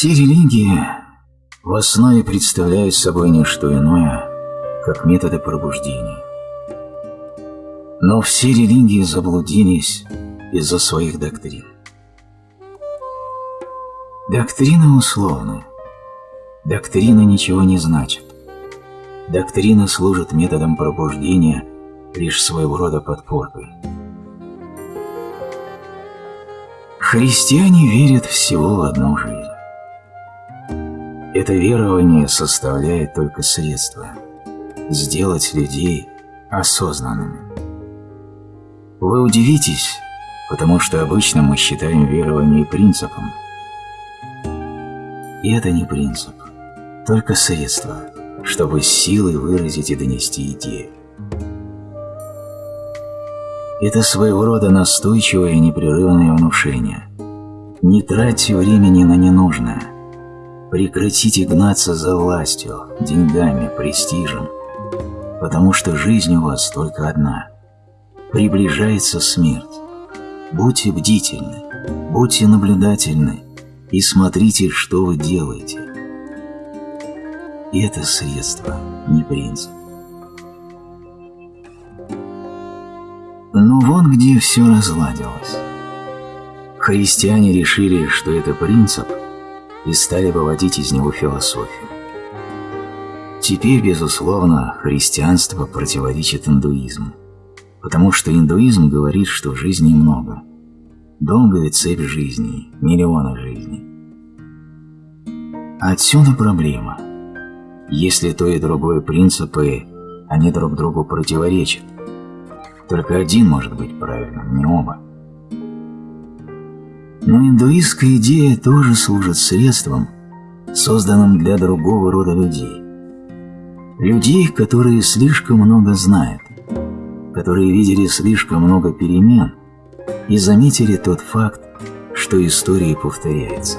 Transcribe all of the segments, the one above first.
Все религии в основе представляют собой не что иное, как методы пробуждения. Но все религии заблудились из-за своих доктрин. Доктрины условны. Доктрина ничего не значит. Доктрина служит методом пробуждения лишь своего рода подпоркой. Христиане верят всего в одну жизнь. Это верование составляет только средство сделать людей осознанными. Вы удивитесь, потому что обычно мы считаем верование принципом. И это не принцип, только средство, чтобы силой выразить и донести идею. Это своего рода настойчивое и непрерывное внушение. Не тратьте времени на ненужное – Прекратите гнаться за властью, деньгами, престижем, потому что жизнь у вас только одна. Приближается смерть. Будьте бдительны, будьте наблюдательны и смотрите, что вы делаете. это средство, не принцип. Ну вон где все разладилось. Христиане решили, что это принцип – и стали выводить из него философию. Теперь, безусловно, христианство противоречит индуизму, потому что индуизм говорит, что жизни много. Долгая цепь жизней, миллионы жизней. Отсюда проблема. Если то и другое принципы, они друг другу противоречат. Только один может быть правильным, не оба. Но индуистская идея тоже служит средством, созданным для другого рода людей. Людей, которые слишком много знают, которые видели слишком много перемен и заметили тот факт, что история повторяется.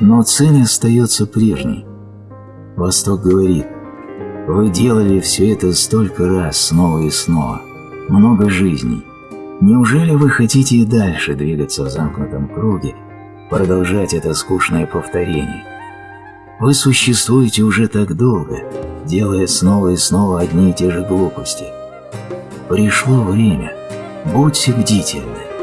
Но цель остается прежней. Восток говорит, вы делали все это столько раз, снова и снова, много жизней, Неужели вы хотите и дальше двигаться в замкнутом круге, продолжать это скучное повторение? Вы существуете уже так долго, делая снова и снова одни и те же глупости. Пришло время. Будьте бдительны.